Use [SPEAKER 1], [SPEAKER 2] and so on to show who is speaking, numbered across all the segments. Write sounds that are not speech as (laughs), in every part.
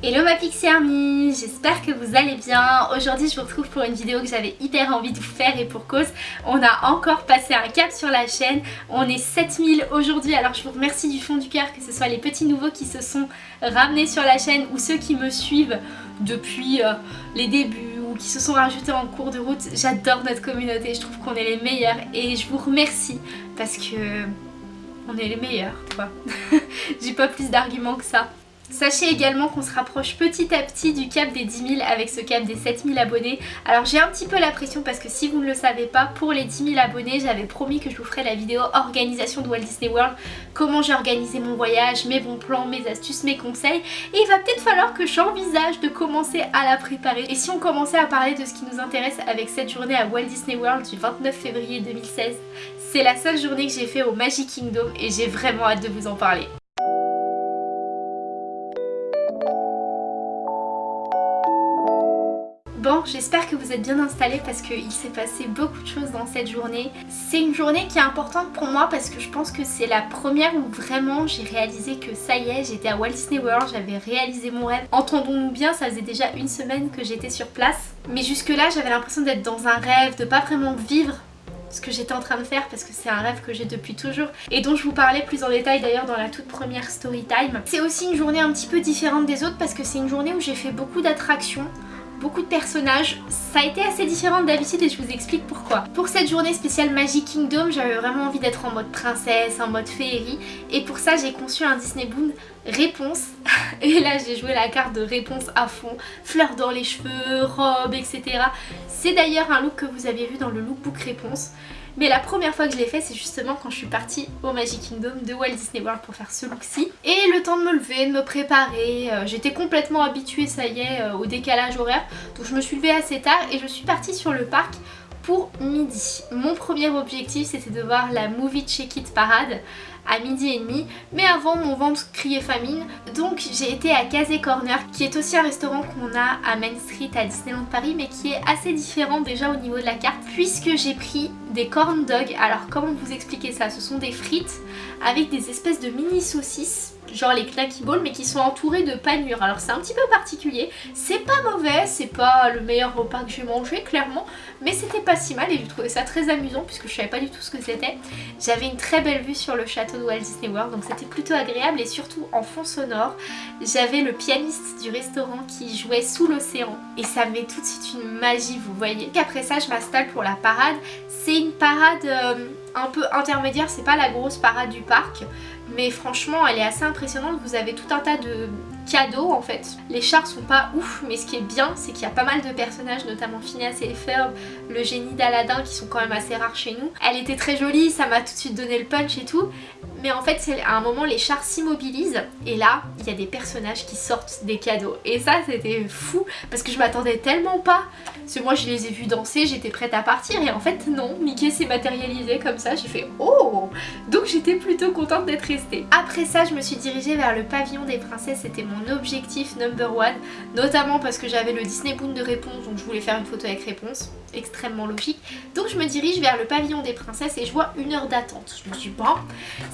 [SPEAKER 1] Hello ma Pixie Army, j'espère que vous allez bien. Aujourd'hui je vous retrouve pour une vidéo que j'avais hyper envie de vous faire et pour cause. On a encore passé un cap sur la chaîne, on est 7000 aujourd'hui alors je vous remercie du fond du cœur que ce soit les petits nouveaux qui se sont ramenés sur la chaîne ou ceux qui me suivent depuis euh, les débuts ou qui se sont rajoutés en cours de route. J'adore notre communauté, je trouve qu'on est les meilleurs et je vous remercie parce que on est les meilleurs quoi. (laughs) J'ai pas plus d'arguments que ça. Sachez également qu'on se rapproche petit à petit du cap des 10 000 avec ce cap des 7 000 abonnés. Alors j'ai un petit peu la pression parce que si vous ne le savez pas, pour les 10 000 abonnés, j'avais promis que je vous ferais la vidéo organisation de Walt Disney World, comment j'ai organisé mon voyage, mes bons plans, mes astuces, mes conseils. Et il va peut-être falloir que j'envisage de commencer à la préparer. Et si on commençait à parler de ce qui nous intéresse avec cette journée à Walt Disney World du 29 février 2016, c'est la seule journée que j'ai fait au Magic Kingdom et j'ai vraiment hâte de vous en parler. J'espère que vous êtes bien installés parce qu'il s'est passé beaucoup de choses dans cette journée. C'est une journée qui est importante pour moi parce que je pense que c'est la première où vraiment j'ai réalisé que ça y est, j'étais à Walt Disney World, j'avais réalisé mon rêve. Entendons-nous bien, ça faisait déjà une semaine que j'étais sur place. Mais jusque là, j'avais l'impression d'être dans un rêve, de pas vraiment vivre ce que j'étais en train de faire parce que c'est un rêve que j'ai depuis toujours et dont je vous parlais plus en détail d'ailleurs dans la toute première story time. C'est aussi une journée un petit peu différente des autres parce que c'est une journée où j'ai fait beaucoup d'attractions beaucoup de personnages. Ça a été assez différent d'habitude et je vous explique pourquoi. Pour cette journée spéciale Magic Kingdom, j'avais vraiment envie d'être en mode princesse, en mode féerie. Et pour ça, j'ai conçu un Disney Boon réponse. (laughs) Et là, j'ai joué la carte de réponse à fond. Fleurs dans les cheveux, robe, etc. C'est d'ailleurs un look que vous aviez vu dans le lookbook réponse. Mais la première fois que je l'ai fait c'est justement quand je suis partie au Magic Kingdom de Walt Disney World pour faire ce look-ci. Et le temps de me lever, de me préparer, euh, j'étais complètement habituée ça y est euh, au décalage horaire. Donc je me suis levée assez tard et je suis partie sur le parc pour midi. Mon premier objectif c'était de voir la Movie Check It Parade à midi et demi mais avant mon ventre criait famine. Donc j'ai été à Casey Corner qui est aussi un restaurant qu'on a à Main Street à Disneyland Paris mais qui est assez différent déjà au niveau de la carte puisque j'ai pris des corn dogs. Alors comment vous expliquer ça? Ce sont des frites avec des espèces de mini saucisses genre les knacky balls mais qui sont entourés de panure alors c'est un petit peu particulier. C'est pas mauvais c'est pas le meilleur repas que j'ai mangé clairement mais c'était pas si mal et j'ai trouvé ça très amusant puisque je savais pas du tout ce que c'était. J'avais une très belle vue sur le château Walt Disney World donc c'était plutôt agréable. Et surtout en fond sonore j'avais le pianiste du restaurant qui jouait sous l'océan. Et ça met tout de suite une magie. Vous voyez après ça je m'installe pour la parade. C'est une parade euh, un peu intermédiaire. C'est pas la grosse parade du parc. Mais franchement elle est assez impressionnante, vous avez tout un tas de cadeaux en fait. Les chars sont pas ouf mais ce qui est bien c'est qu'il y a pas mal de personnages notamment Phineas et Ferb, le génie d'Aladin qui sont quand même assez rares chez nous. Elle était très jolie, ça m'a tout de suite donné le punch et tout mais en fait à un moment les chars s'immobilisent et là il y a des personnages qui sortent des cadeaux et ça c'était fou parce que je m'attendais tellement pas parce que moi je les ai vus danser, j'étais prête à partir et en fait non, Mickey s'est matérialisé comme ça, j'ai fait oh donc j'étais plutôt contente d'être restée. Après ça je me suis dirigée vers le pavillon des princesses, c'était mon objectif number one notamment parce que j'avais le Disney Boon de réponse donc je voulais faire une photo avec réponse. Extrêmement logique. Donc je me dirige vers le pavillon des princesses et je vois une heure d'attente. Je me suis dit bon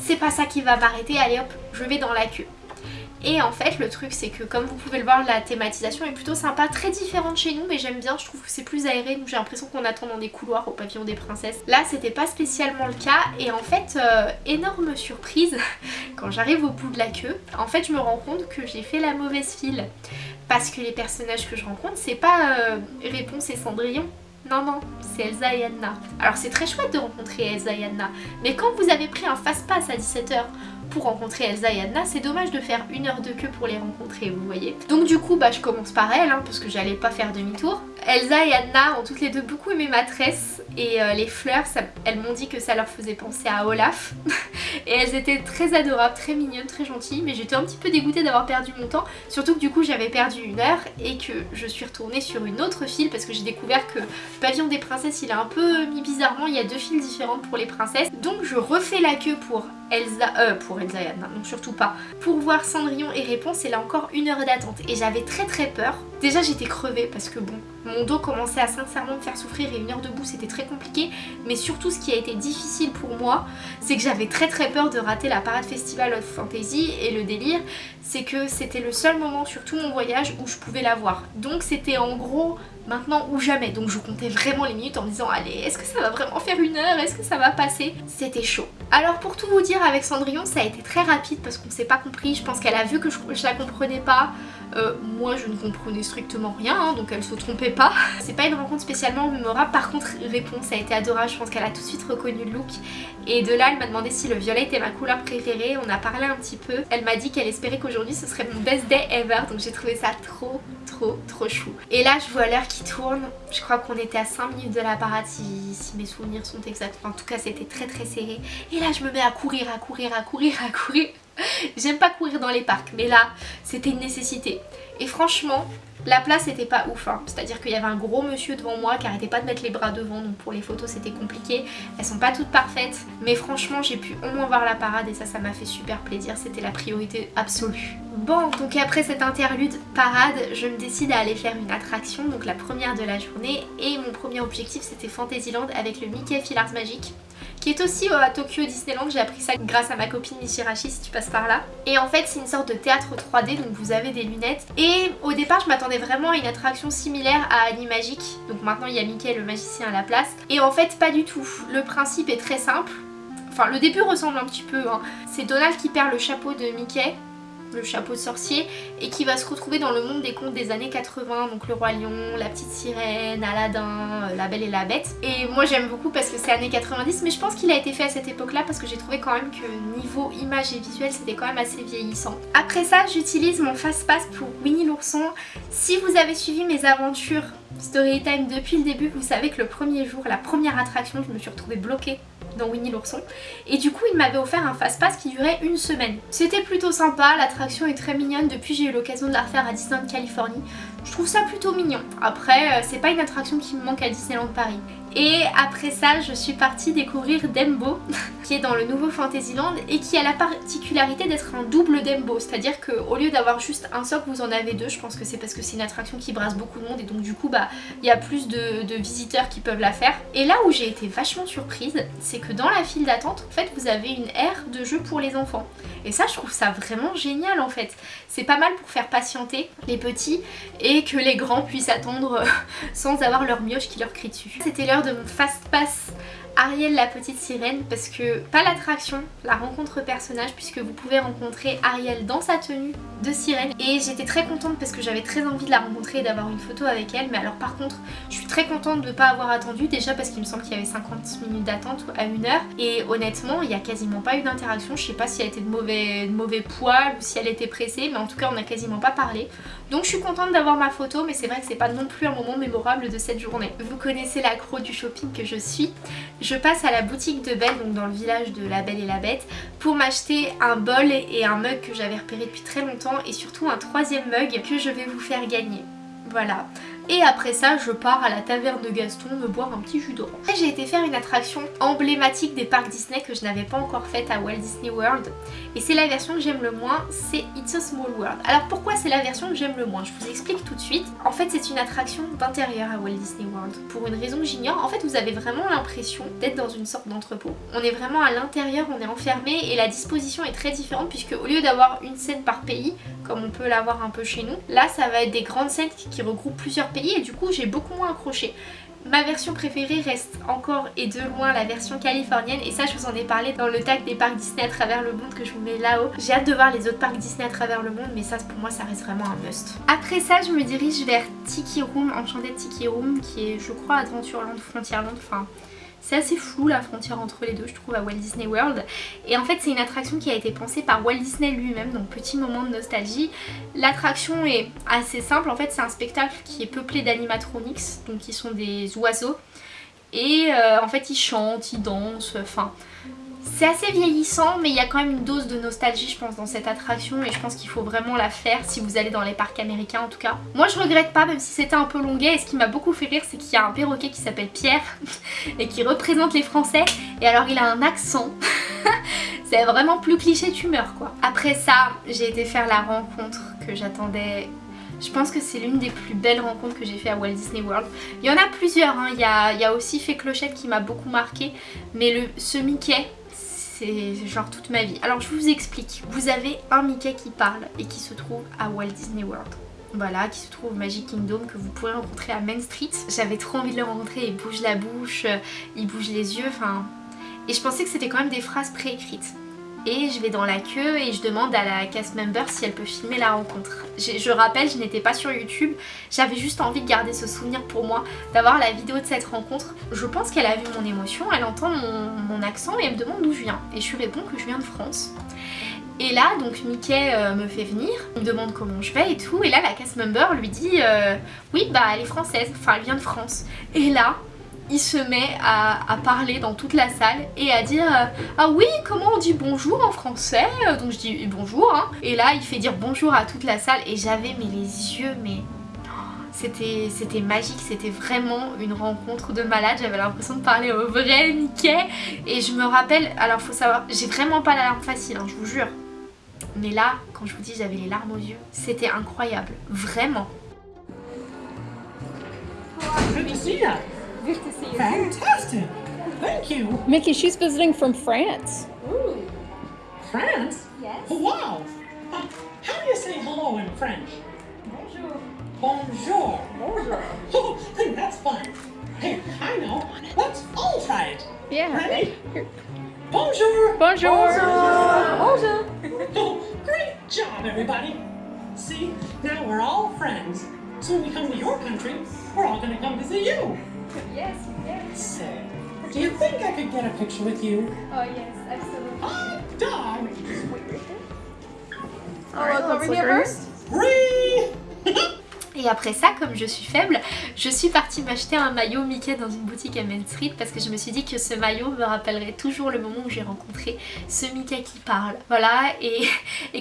[SPEAKER 1] c'est pas ça qui va m'arrêter. Allez hop je vais dans la queue et en fait le truc c'est que comme vous pouvez le voir la thématisation est plutôt sympa, très différente chez nous mais j'aime bien, je trouve que c'est plus aéré donc j'ai l'impression qu'on attend dans des couloirs au pavillon des princesses. Là c'était pas spécialement le cas et en fait euh, énorme surprise (laughs) quand j'arrive au bout de la queue, en fait je me rends compte que j'ai fait la mauvaise file parce que les personnages que je rencontre c'est pas euh, Réponse et Cendrillon non, non, c'est Elsa et Anna. Alors c'est très chouette de rencontrer Elsa et Anna, mais quand vous avez pris un fast-pass à 17h pour rencontrer Elsa et Anna, c'est dommage de faire une heure de queue pour les rencontrer, vous voyez. Donc du coup, bah, je commence par elle, hein, parce que j'allais pas faire demi-tour. Elsa et Anna ont toutes les deux beaucoup aimé ma tresse, et euh, les fleurs, elles m'ont dit que ça leur faisait penser à Olaf. (laughs) et elles étaient très adorables, très mignonnes, très gentilles, mais j'étais un petit peu dégoûtée d'avoir perdu mon temps, surtout que du coup j'avais perdu une heure, et que je suis retournée sur une autre file, parce que j'ai découvert que le pavillon des princesses, il est un peu mis bizarrement, il y a deux files différentes pour les princesses. Donc je refais la queue pour Elsa, euh, pour Elsa et Anna, non surtout pas. Pour voir Cendrillon et Réponse, c'est là encore une heure d'attente. Et j'avais très très peur. Déjà j'étais crevée parce que bon, Mon dos commençait à sincèrement me faire souffrir et une heure debout c'était très compliqué. Mais surtout ce qui a été difficile pour moi, c'est que j'avais très très peur de rater la parade festival of fantasy et le délire, c'est que c'était le seul moment sur tout mon voyage où je pouvais la voir. Donc c'était en gros maintenant ou jamais. Donc je comptais vraiment les minutes en me disant allez est-ce que ça va vraiment faire une heure? Est-ce que ça va passer? C'était chaud. Alors pour tout vous dire avec Cendrillon ça a été très rapide parce qu'on s'est pas compris. Je pense qu'elle a vu que je, je la comprenais pas. Euh, moi je ne comprenais strictement rien hein, donc elle se trompait pas. (laughs) C'est pas une rencontre spécialement mémorable. Par contre réponse a été adorable. Je pense qu'elle a tout de suite reconnu le look. Et de là elle m'a demandé si le violet était ma couleur préférée. On a parlé un petit peu. Elle m'a dit qu'elle espérait qu'aujourd'hui ce serait mon best day ever. Donc j'ai trouvé ça trop trop trop chou. Et là je vois l'heure qui tourne. Je crois qu'on était à 5 minutes de la parade si, si mes souvenirs sont exacts. En tout cas c'était très très serré. Et là je me mets à courir à courir à courir à courir (laughs) J'aime pas courir dans les parcs mais là c'était une nécessité. Et franchement la place était pas ouf hein. c'est à dire qu'il y avait un gros monsieur devant moi qui arrêtait pas de mettre les bras devant donc pour les photos c'était compliqué. Elles sont pas toutes parfaites mais franchement j'ai pu au moins voir la parade et ça ça m'a fait super plaisir. C'était la priorité absolue. Bon donc après cette interlude parade je me décide à aller faire une attraction donc la première de la journée. Et mon premier objectif c'était Fantasyland avec le Mickey Filars Magique qui est aussi euh, à Tokyo Disneyland. J'ai appris ça grâce à ma copine Michirashi si tu passes par là. Et en fait c'est une sorte de théâtre 3D donc vous avez des lunettes. Et au départ je m'attendais vraiment à une attraction similaire à Animagic. Donc maintenant il y a Mickey le magicien à la place. Et en fait pas du tout. Le principe est très simple. Enfin le début ressemble un petit peu. Hein. C'est Donald qui perd le chapeau de Mickey le chapeau de sorcier et qui va se retrouver dans le monde des contes des années 80 donc le roi lion, la petite sirène, Aladdin, euh, la belle et la bête et moi j'aime beaucoup parce que c'est années 90 mais je pense qu'il a été fait à cette époque là parce que j'ai trouvé quand même que niveau image et visuel c'était quand même assez vieillissant. Après ça j'utilise mon fast pass pour Winnie l'ourson. Si vous avez suivi mes aventures Storytime depuis le début vous savez que le premier jour, la première attraction je me suis retrouvée bloquée dans Winnie l'ourson et du coup il m'avait offert un fast pass qui durait une semaine. C'était plutôt sympa, l'attraction est très mignonne, depuis j'ai eu l'occasion de la refaire à Disneyland Californie. Je trouve ça plutôt mignon. Après euh, c'est pas une attraction qui me manque à Disneyland Paris. Et après ça, je suis partie découvrir Dembo, (laughs) qui est dans le nouveau Fantasyland et qui a la particularité d'être un double Dembo. C'est-à-dire qu'au lieu d'avoir juste un socle, vous en avez deux. Je pense que c'est parce que c'est une attraction qui brasse beaucoup de monde et donc du coup, bah, il y a plus de, de visiteurs qui peuvent la faire. Et là où j'ai été vachement surprise, c'est que dans la file d'attente, en fait, vous avez une aire de jeu pour les enfants. Et ça, je trouve ça vraiment génial en fait. C'est pas mal pour faire patienter les petits et que les grands puissent attendre (laughs) sans avoir leur mioche qui leur crie dessus. C'était l'heure de fast pass Ariel la petite sirène parce que, pas l'attraction, la rencontre personnage puisque vous pouvez rencontrer Ariel dans sa tenue de sirène. Et j'étais très contente parce que j'avais très envie de la rencontrer et d'avoir une photo avec elle. Mais alors par contre je suis très contente de ne pas avoir attendu déjà parce qu'il me semble qu'il y avait 50 minutes d'attente à une heure. Et honnêtement il n'y a quasiment pas eu d'interaction, je sais pas si elle était de mauvais, mauvais poils ou si elle était pressée mais en tout cas on n'a quasiment pas parlé. Donc je suis contente d'avoir ma photo mais c'est vrai que c'est pas non plus un moment mémorable de cette journée. Vous connaissez l'accro du shopping que je suis je passe à la boutique de Belle, donc dans le village de la Belle et la Bête, pour m'acheter un bol et un mug que j'avais repéré depuis très longtemps et surtout un troisième mug que je vais vous faire gagner. Voilà. Et après ça, je pars à la taverne de Gaston me boire un petit jus d'orange. J'ai été faire une attraction emblématique des parcs Disney que je n'avais pas encore faite à Walt Disney World. Et c'est la version que j'aime le moins, c'est It's a Small World. Alors pourquoi c'est la version que j'aime le moins? Je vous explique tout de suite. En fait, c'est une attraction d'intérieur à Walt Disney World. Pour une raison que j'ignore, en fait, vous avez vraiment l'impression d'être dans une sorte d'entrepôt. On est vraiment à l'intérieur, on est enfermé et la disposition est très différente puisque au lieu d'avoir une scène par pays, comme on peut l'avoir un peu chez nous, là, ça va être des grandes scènes qui regroupent plusieurs et du coup j'ai beaucoup moins accroché. Ma version préférée reste encore et de loin la version californienne et ça je vous en ai parlé dans le tag des parcs Disney à travers le monde que je vous mets là-haut. J'ai hâte de voir les autres parcs Disney à travers le monde mais ça pour moi ça reste vraiment un must. Après ça je me dirige vers Tiki Room, Enchanted Tiki Room qui est je crois Adventureland, Frontierland, enfin c'est assez flou la frontière entre les deux je trouve à Walt Disney World. Et en fait c'est une attraction qui a été pensée par Walt Disney lui-même donc petit moment de nostalgie. L'attraction est assez simple. En fait c'est un spectacle qui est peuplé d'animatronics donc qui sont des oiseaux. Et euh, en fait ils chantent, ils dansent, enfin c'est assez vieillissant mais il y a quand même une dose de nostalgie je pense dans cette attraction et je pense qu'il faut vraiment la faire si vous allez dans les parcs américains en tout cas. Moi je regrette pas même si c'était un peu longuet et ce qui m'a beaucoup fait rire c'est qu'il y a un perroquet qui s'appelle Pierre (laughs) et qui représente les français et alors il a un accent (laughs) c'est vraiment plus cliché tu meurs quoi. Après ça j'ai été faire la rencontre que j'attendais Je pense que c'est l'une des plus belles rencontres que j'ai fait à Walt Disney World. Il y en a plusieurs, hein. il, y a, aussi Fée Clochette qui m'a beaucoup marqué, mais le, ce Mickey, c'est genre toute ma vie. Alors je vous explique, vous avez un Mickey qui parle et qui se trouve à Walt Disney World. Voilà, qui se trouve au Magic Kingdom, que vous pourrez rencontrer à Main Street. J'avais trop envie de le rencontrer, il bouge la bouche, euh, il bouge les yeux, enfin... Et je pensais que c'était quand même des phrases préécrites et je vais dans la queue et je demande à la cast member si elle peut filmer la rencontre. Je, rappelle, je n'étais pas sur YouTube, j'avais juste envie de garder ce souvenir pour moi, d'avoir la vidéo de cette rencontre. Je pense qu'elle a vu mon émotion, elle entend mon, mon accent et elle me demande d'où je viens. Et je lui réponds que je viens de France. Et là, donc Mickey euh, me fait venir, il me demande comment je vais et tout, et là la cast member lui dit euh, oui bah elle est française, enfin elle vient de France. Et là, il se met à, parler dans toute la salle et à dire euh, Ah oui, comment on dit bonjour en français? Donc je dis bonjour, hein. Et là, il fait dire bonjour à toute la salle et j'avais mais les yeux, mais... C'était magique, c'était vraiment une rencontre de malade, j'avais l'impression de parler au vrai Mickey et je me rappelle, alors faut savoir, j'ai vraiment pas la larme facile, hein, je vous jure. Mais là, quand je vous dis j'avais les larmes aux yeux, c'était incroyable, vraiment.
[SPEAKER 2] Good to see you. Fantastic. Thank you.
[SPEAKER 3] Mickey, she's visiting from France.
[SPEAKER 2] Ooh. France?
[SPEAKER 1] Yes.
[SPEAKER 2] Oh, wow. Uh, how do you say hello in French?
[SPEAKER 1] Bonjour.
[SPEAKER 2] Bonjour.
[SPEAKER 1] Bonjour.
[SPEAKER 2] Oh, that's fun. Hey, I know. Let's all try it.
[SPEAKER 3] Yeah.
[SPEAKER 2] Ready? Bonjour.
[SPEAKER 3] Bonjour.
[SPEAKER 1] Bonjour.
[SPEAKER 2] Oh, great job, everybody. See, now we're all friends. So when we come to your country, we're all going to come to see you.
[SPEAKER 1] Yes, yes.
[SPEAKER 2] So, do you think I could get a picture with you?
[SPEAKER 1] Oh yes, absolutely.
[SPEAKER 2] Hot dog!
[SPEAKER 3] Alright, over here first.
[SPEAKER 2] Three!
[SPEAKER 1] Et après ça, comme je suis faible, je suis partie m'acheter un maillot Mickey dans une boutique à Main Street parce que je me suis dit que ce maillot me rappellerait toujours le moment où j'ai rencontré ce Mickey qui parle. Voilà, et,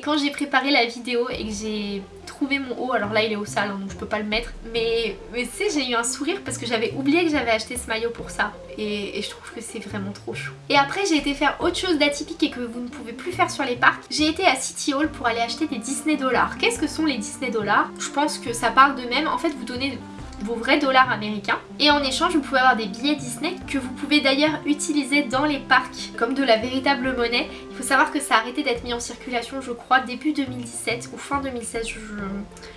[SPEAKER 1] quand j'ai préparé la vidéo et que j'ai trouvé mon haut, alors là il est au sale hein, donc je peux pas le mettre, mais, mais tu sais j'ai eu un sourire parce que j'avais oublié que j'avais acheté ce maillot pour ça et, et je trouve que c'est vraiment trop chou. Et après j'ai été faire autre chose d'atypique et que vous ne pouvez plus faire sur les parcs, j'ai été à City Hall pour aller acheter des Disney dollars. Qu'est-ce que sont les Disney dollars? Je pense que ça parle de même, en fait vous donnez vos vrais dollars américains et en échange vous pouvez avoir des billets Disney que vous pouvez d'ailleurs utiliser dans les parcs comme de la véritable monnaie. Il faut savoir que ça a arrêté d'être mis en circulation je crois début 2017 ou fin 2016, je,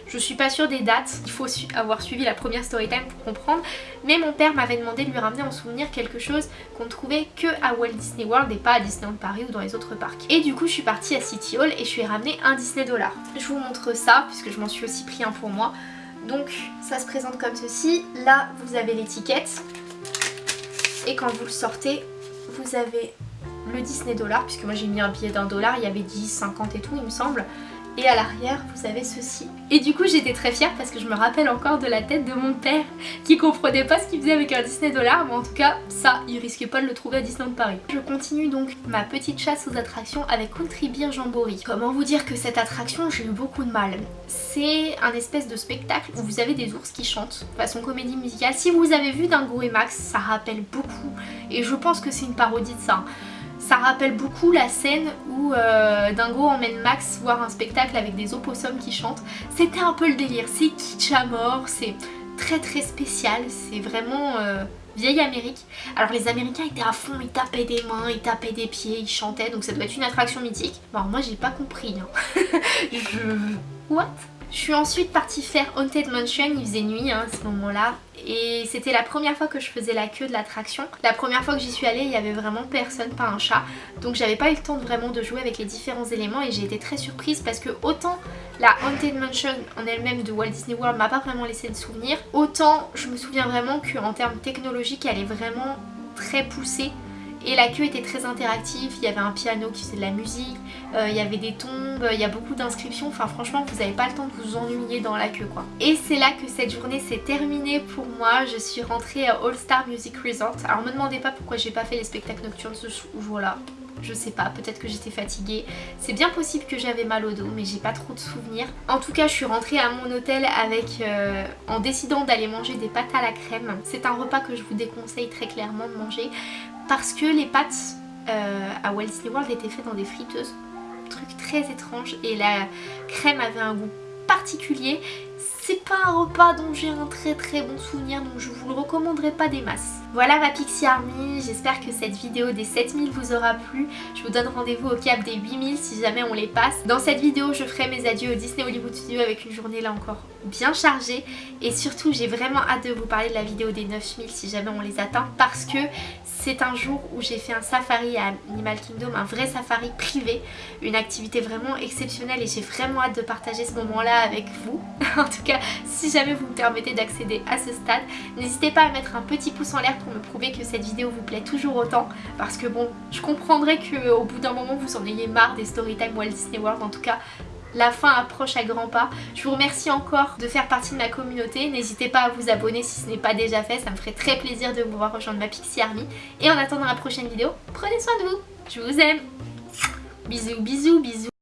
[SPEAKER 1] je suis pas sûre des dates, il faut avoir suivi la première storytime pour comprendre mais mon père m'avait demandé de lui ramener en souvenir quelque chose qu'on trouvait que à Walt Disney World et pas à Disneyland Paris ou dans les autres parcs. Et du coup je suis partie à City Hall et je lui ai ramené un Disney dollar. Je vous montre ça puisque je m'en suis aussi pris un pour moi. Donc ça se présente comme ceci. Là vous avez l'étiquette. Et quand vous le sortez, vous avez le Disney dollar. Puisque moi j'ai mis un billet d'un dollar. Il y avait 10, 50 et tout il me semble. Et à l'arrière, vous avez ceci. Et du coup, j'étais très fière parce que je me rappelle encore de la tête de mon père qui comprenait pas ce qu'il faisait avec un Disney dollar. Mais en tout cas, ça, il risquait pas de le trouver à Disneyland Paris. Je continue donc ma petite chasse aux attractions avec Country Beer Jamboree. Comment vous dire que cette attraction, j'ai eu beaucoup de mal. C'est un espèce de spectacle où vous avez des ours qui chantent, façon comédie musicale. Si vous avez vu Dingo et Max, ça rappelle beaucoup. Et je pense que c'est une parodie de ça ça rappelle beaucoup la scène où euh, Dingo emmène Max voir un spectacle avec des opossums qui chantent. C'était un peu le délire, c'est kitsch à mort, c'est très très spécial, c'est vraiment euh, vieille Amérique. Alors les Américains étaient à fond, ils tapaient des mains, ils tapaient des pieds, ils chantaient, donc ça doit être une attraction mythique. Bon moi j'ai pas compris, hein. (laughs) je... What? Je suis ensuite partie faire Haunted Mansion, il faisait nuit hein, à ce moment-là et c'était la première fois que je faisais la queue de l'attraction. La première fois que j'y suis allée, il y avait vraiment personne, pas un chat. Donc j'avais pas eu le temps vraiment de jouer avec les différents éléments et j'ai été très surprise parce que autant la Haunted Mansion en elle-même de Walt Disney World m'a pas vraiment laissé de souvenir, autant je me souviens vraiment qu'en termes technologiques elle est vraiment très poussée et la queue était très interactive, il y avait un piano qui faisait de la musique, euh, il y avait des tombes, il y a beaucoup d'inscriptions, enfin franchement vous n'avez pas le temps de vous ennuyer dans la queue quoi. Et c'est là que cette journée s'est terminée pour moi, je suis rentrée à All Star Music Resort. Alors me demandez pas pourquoi j'ai pas fait les spectacles nocturnes ce jour-là, je sais pas, peut-être que j'étais fatiguée. C'est bien possible que j'avais mal au dos, mais j'ai pas trop de souvenirs. En tout cas, je suis rentrée à mon hôtel avec, euh, en décidant d'aller manger des pâtes à la crème. C'est un repas que je vous déconseille très clairement de manger parce que les pâtes euh, à Walt Disney World étaient faites dans des friteuses. Truc très étrange et la crème avait un goût particulier. C'est pas un repas dont j'ai un très très bon souvenir donc je vous le recommanderais pas des masses. Voilà ma Pixie Army, j'espère que cette vidéo des 7000 vous aura plu. Je vous donne rendez-vous au cap des 8000 si jamais on les passe. Dans cette vidéo je ferai mes adieux au Disney Hollywood Studio avec une journée là encore bien chargée. Et surtout j'ai vraiment hâte de vous parler de la vidéo des 9000 si jamais on les atteint parce que c'est un jour où j'ai fait un safari à Animal Kingdom, un vrai safari privé, une activité vraiment exceptionnelle et j'ai vraiment hâte de partager ce moment là avec vous. (laughs) en tout cas si jamais vous me permettez d'accéder à ce stade. N'hésitez pas à mettre un petit pouce en l'air pour me prouver que cette vidéo vous plaît toujours autant. Parce que bon, je comprendrais qu'au bout d'un moment vous en ayez marre des storytime Walt Disney World. En tout cas, la fin approche à grands pas. Je vous remercie encore de faire partie de ma communauté. N'hésitez pas à vous abonner si ce n'est pas déjà fait. Ça me ferait très plaisir de vous voir rejoindre ma Pixie Army. Et en attendant la prochaine vidéo, prenez soin de vous. Je vous aime. Bisous, bisous, bisous.